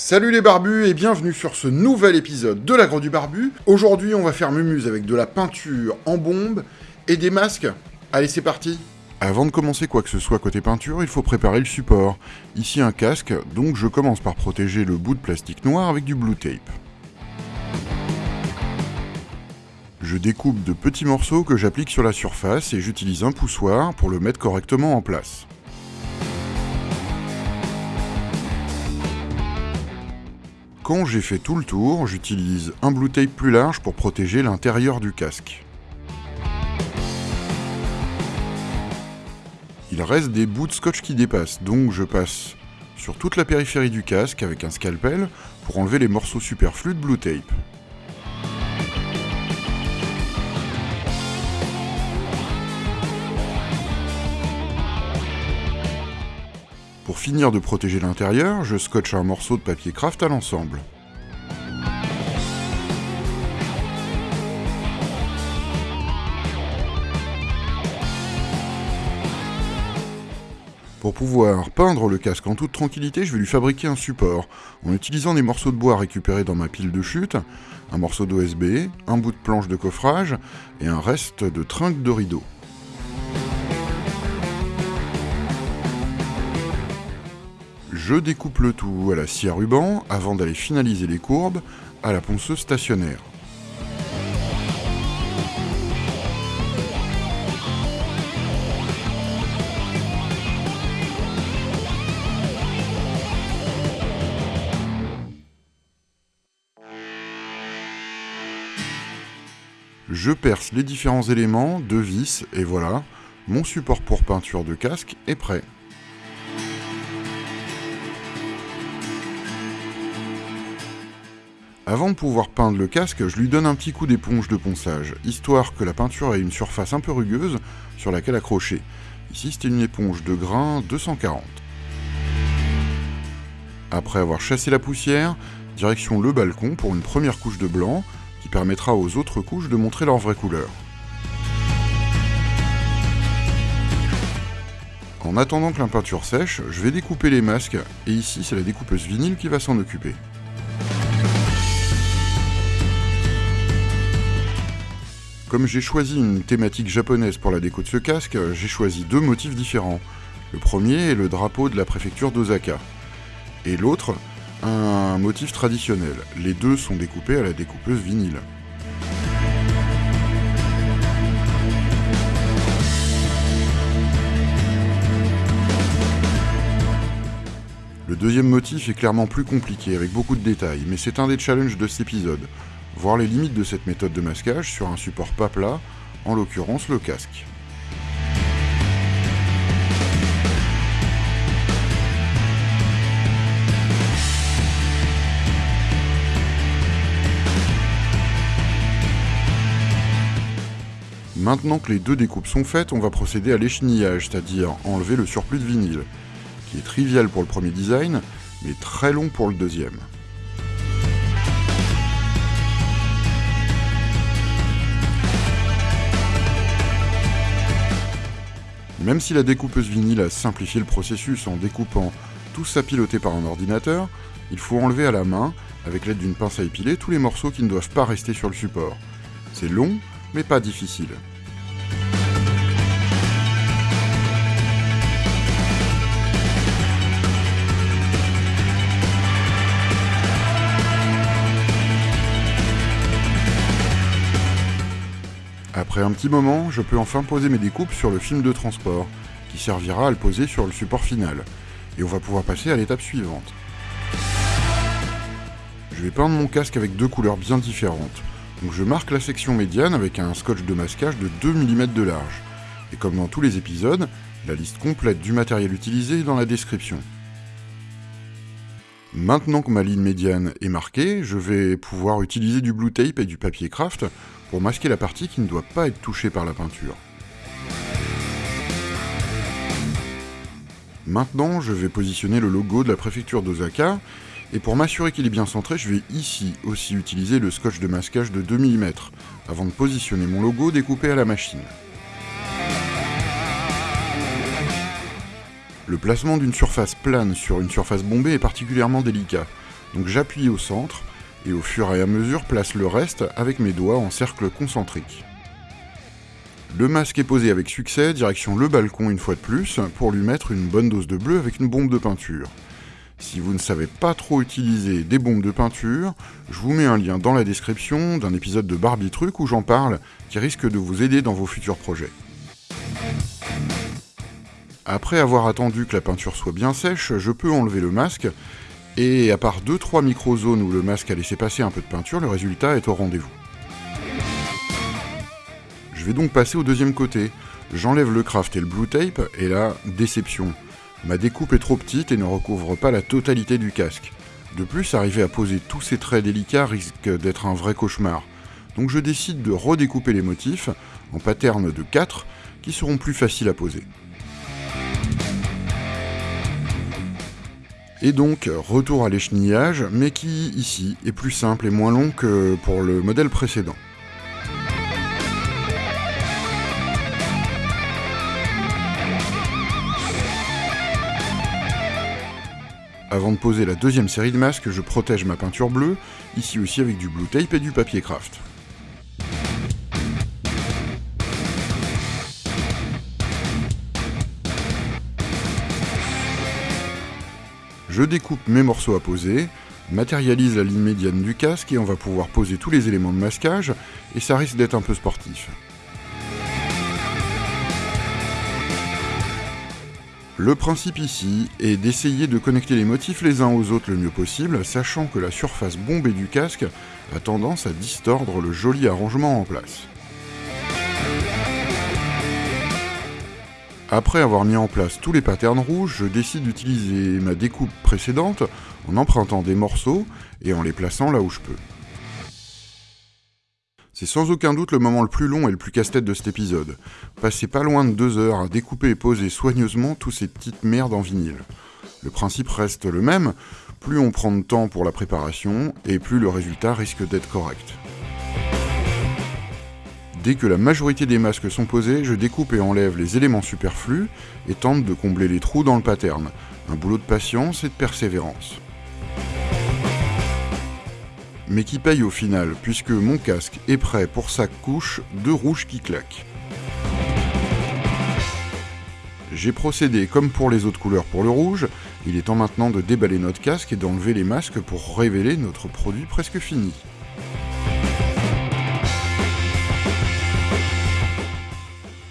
Salut les barbus et bienvenue sur ce nouvel épisode de la Grotte du Barbu. Aujourd'hui, on va faire mumuse avec de la peinture en bombe et des masques. Allez, c'est parti Avant de commencer quoi que ce soit côté peinture, il faut préparer le support. Ici un casque, donc je commence par protéger le bout de plastique noir avec du blue tape. Je découpe de petits morceaux que j'applique sur la surface et j'utilise un poussoir pour le mettre correctement en place. Quand j'ai fait tout le tour, j'utilise un blue tape plus large pour protéger l'intérieur du casque. Il reste des bouts de scotch qui dépassent, donc je passe sur toute la périphérie du casque avec un scalpel pour enlever les morceaux superflus de blue tape. Pour finir de protéger l'intérieur, je scotche un morceau de papier craft à l'ensemble. Pour pouvoir peindre le casque en toute tranquillité, je vais lui fabriquer un support, en utilisant des morceaux de bois récupérés dans ma pile de chute, un morceau d'OSB, un bout de planche de coffrage et un reste de trinque de rideau. Je découpe le tout à la scie à ruban avant d'aller finaliser les courbes à la ponceuse stationnaire. Je perce les différents éléments de vis et voilà, mon support pour peinture de casque est prêt. Avant de pouvoir peindre le casque, je lui donne un petit coup d'éponge de ponçage, histoire que la peinture ait une surface un peu rugueuse sur laquelle accrocher. Ici c'était une éponge de grain 240. Après avoir chassé la poussière, direction le balcon pour une première couche de blanc, qui permettra aux autres couches de montrer leur vraie couleur. En attendant que la peinture sèche, je vais découper les masques, et ici c'est la découpeuse vinyle qui va s'en occuper. Comme j'ai choisi une thématique japonaise pour la déco de ce casque, j'ai choisi deux motifs différents. Le premier est le drapeau de la préfecture d'Osaka, et l'autre, un motif traditionnel. Les deux sont découpés à la découpeuse vinyle. Le deuxième motif est clairement plus compliqué, avec beaucoup de détails, mais c'est un des challenges de cet épisode voir les limites de cette méthode de masquage sur un support pas plat, en l'occurrence le casque. Maintenant que les deux découpes sont faites, on va procéder à l'échenillage, c'est-à-dire enlever le surplus de vinyle, qui est trivial pour le premier design, mais très long pour le deuxième. Même si la découpeuse vinyle a simplifié le processus en découpant tout ça piloté par un ordinateur, il faut enlever à la main, avec l'aide d'une pince à épiler, tous les morceaux qui ne doivent pas rester sur le support. C'est long, mais pas difficile. Après un petit moment, je peux enfin poser mes découpes sur le film de transport, qui servira à le poser sur le support final, et on va pouvoir passer à l'étape suivante. Je vais peindre mon casque avec deux couleurs bien différentes, donc je marque la section médiane avec un scotch de masquage de 2 mm de large, et comme dans tous les épisodes, la liste complète du matériel utilisé est dans la description. Maintenant que ma ligne médiane est marquée, je vais pouvoir utiliser du blue tape et du papier craft pour masquer la partie qui ne doit pas être touchée par la peinture. Maintenant, je vais positionner le logo de la préfecture d'Osaka, et pour m'assurer qu'il est bien centré, je vais ici aussi utiliser le scotch de masquage de 2 mm, avant de positionner mon logo découpé à la machine. Le placement d'une surface plane sur une surface bombée est particulièrement délicat, Donc j'appuie au centre, et au fur et à mesure place le reste avec mes doigts en cercle concentrique. Le masque est posé avec succès, direction le balcon une fois de plus, pour lui mettre une bonne dose de bleu avec une bombe de peinture. Si vous ne savez pas trop utiliser des bombes de peinture, je vous mets un lien dans la description d'un épisode de Barbie Truc où j'en parle, qui risque de vous aider dans vos futurs projets. Après avoir attendu que la peinture soit bien sèche, je peux enlever le masque, et à part 2-3 micro-zones où le masque a laissé passer un peu de peinture, le résultat est au rendez-vous. Je vais donc passer au deuxième côté. J'enlève le craft et le blue tape, et là, déception. Ma découpe est trop petite et ne recouvre pas la totalité du casque. De plus, arriver à poser tous ces traits délicats risque d'être un vrai cauchemar. Donc je décide de redécouper les motifs en patterns de 4 qui seront plus faciles à poser. Et donc, retour à l'échenillage, mais qui, ici, est plus simple et moins long que pour le modèle précédent. Avant de poser la deuxième série de masques, je protège ma peinture bleue, ici aussi avec du blue tape et du papier craft. Je découpe mes morceaux à poser, matérialise la ligne médiane du casque et on va pouvoir poser tous les éléments de masquage, et ça risque d'être un peu sportif. Le principe ici est d'essayer de connecter les motifs les uns aux autres le mieux possible, sachant que la surface bombée du casque a tendance à distordre le joli arrangement en place. Après avoir mis en place tous les patterns rouges, je décide d'utiliser ma découpe précédente en empruntant des morceaux et en les plaçant là où je peux. C'est sans aucun doute le moment le plus long et le plus casse-tête de cet épisode. Passez pas loin de deux heures à découper et poser soigneusement tous ces petites merdes en vinyle. Le principe reste le même, plus on prend de temps pour la préparation, et plus le résultat risque d'être correct. Dès que la majorité des masques sont posés, je découpe et enlève les éléments superflus et tente de combler les trous dans le pattern. Un boulot de patience et de persévérance mais qui paye au final, puisque mon casque est prêt pour sa couche de rouge qui claque. J'ai procédé comme pour les autres couleurs pour le rouge, il est temps maintenant de déballer notre casque et d'enlever les masques pour révéler notre produit presque fini.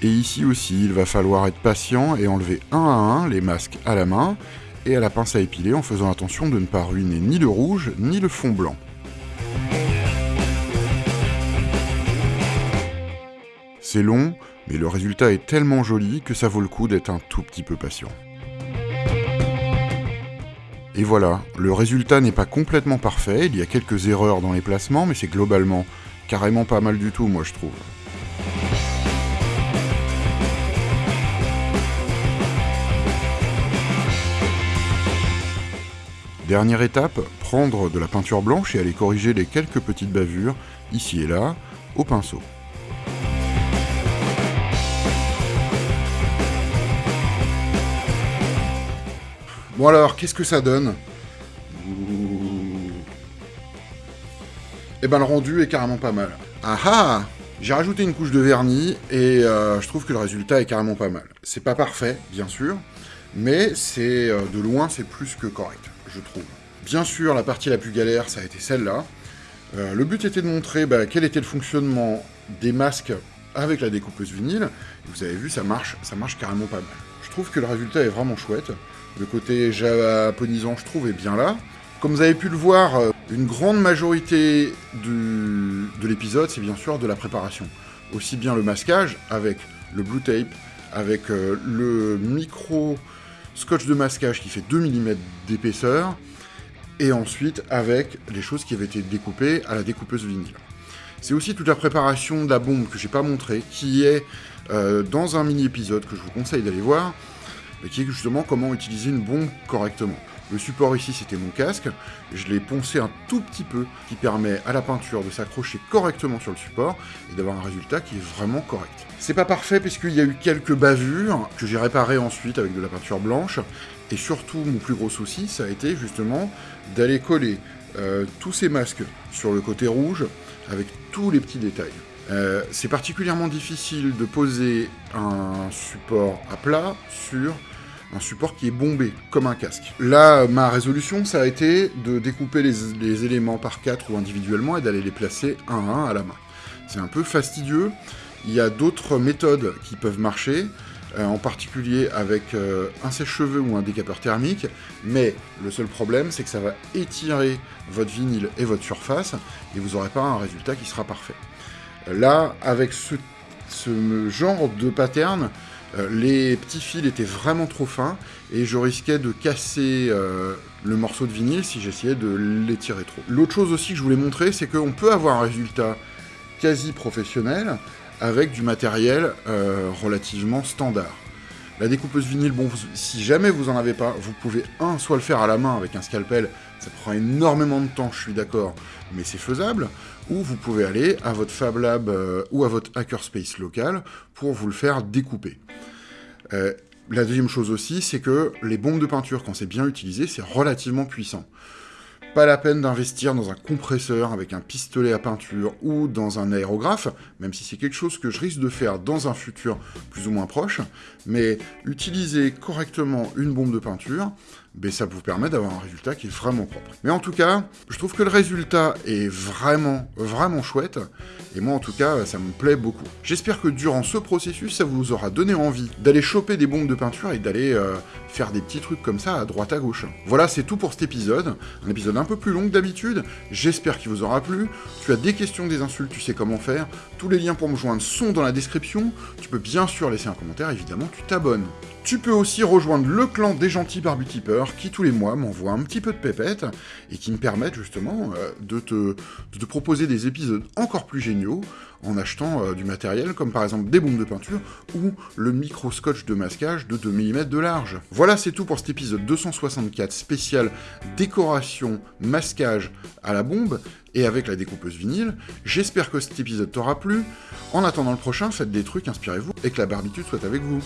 Et ici aussi, il va falloir être patient et enlever un à un les masques à la main et à la pince à épiler en faisant attention de ne pas ruiner ni le rouge ni le fond blanc. C'est long, mais le résultat est tellement joli que ça vaut le coup d'être un tout petit peu patient. Et voilà, le résultat n'est pas complètement parfait, il y a quelques erreurs dans les placements, mais c'est globalement carrément pas mal du tout, moi je trouve. Dernière étape, prendre de la peinture blanche et aller corriger les quelques petites bavures, ici et là, au pinceau. Bon alors, qu'est-ce que ça donne? Eh ben le rendu est carrément pas mal. Ah ah J'ai rajouté une couche de vernis et euh, je trouve que le résultat est carrément pas mal. C'est pas parfait, bien sûr, mais c'est euh, de loin c'est plus que correct, trouve. Bien sûr, la partie la plus galère, ça a été celle-là. Euh, le but était de montrer bah, quel était le fonctionnement des masques avec la découpeuse vinyle. Vous avez vu, ça marche, ça marche carrément pas mal. Je trouve que le résultat est vraiment chouette. Le côté japonisant, je trouve, est bien là. Comme vous avez pu le voir, euh, une grande majorité de l'épisode, c'est bien sûr de la préparation. Aussi bien le masquage, avec le blue tape, avec euh, le micro scotch de masquage qui fait 2 mm d'épaisseur, et ensuite avec les choses qui avaient été découpées à la découpeuse vinyle. C'est aussi toute la préparation de la bombe que j'ai pas montré, qui est euh, dans un mini-épisode que je vous conseille d'aller voir, qui est justement comment utiliser une bombe correctement. Le support ici, c'était mon casque. Je l'ai poncé un tout petit peu, qui permet à la peinture de s'accrocher correctement sur le support et d'avoir un résultat qui est vraiment correct. C'est pas parfait puisqu'il y a eu quelques bavures que j'ai réparées ensuite avec de la peinture blanche. Et surtout, mon plus gros souci, ça a été justement d'aller coller euh, tous ces masques sur le côté rouge avec tous les petits détails. Euh, c'est particulièrement difficile de poser un support à plat sur un support qui est bombé, comme un casque. Là, ma résolution, ça a été de découper les, éléments par quatre ou individuellement et d'aller les placer un à un à la main. C'est un peu fastidieux. Il y a d'autres méthodes qui peuvent marcher, euh, en particulier avec euh, un sèche-cheveux ou un décapeur thermique, mais le seul problème, c'est que ça va étirer votre vinyle et votre surface, et vous n'aurez pas un résultat qui sera parfait. Là, avec ce, genre de pattern, les petits fils étaient vraiment trop fins et je risquais de casser euh, le morceau de vinyle si j'essayais de l'étirer trop. L'autre chose aussi que je voulais montrer, c'est qu'on peut avoir un résultat quasi professionnel avec du matériel euh, relativement standard. La découpeuse vinyle, bon, si jamais vous en avez pas, vous pouvez, un, soit le faire à la main avec un scalpel, ça prend énormément de temps, je suis d'accord, mais c'est faisable, ou vous pouvez aller à votre Fab Lab euh, ou à votre hackerspace local pour vous le faire découper. Euh, la deuxième chose aussi, c'est que les bombes de peinture, quand c'est bien utilisé, c'est relativement puissant. Pas la peine d'investir dans un compresseur avec un pistolet à peinture ou dans un aérographe, même si c'est quelque chose que je risque de faire dans un futur plus ou moins proche, mais utiliser correctement une bombe de peinture, ben ça vous permet d'avoir un résultat qui est vraiment propre. Mais en tout cas, je trouve que le résultat est vraiment, vraiment chouette, et moi en tout cas, ça me plaît beaucoup. J'espère que durant ce processus, ça vous aura donné envie d'aller choper des bombes de peinture et d'aller euh, faire des petits trucs comme ça à droite à gauche. Voilà, c'est tout pour cet épisode, un épisode un peu plus long que d'habitude, j'espère qu'il vous aura plu. Tu as des questions, des insultes, tu sais comment faire, tous les liens pour me joindre sont dans la description, tu peux bien sûr laisser un commentaire, évidemment, tu t'abonnes. Tu peux aussi rejoindre le clan des gentils barbutipeurs qui tous les mois m'envoient un petit peu de pépette et qui me permettent justement euh, de, te, proposer des épisodes encore plus géniaux en achetant euh, du matériel comme par exemple des bombes de peinture ou le micro-scotch de masquage de 2 mm de large. Voilà c'est tout pour cet épisode 264 spécial décoration masquage à la bombe et avec la découpeuse vinyle. J'espère que cet épisode t'aura plu. En attendant le prochain, faites des trucs, inspirez-vous et que la barbitude soit avec vous.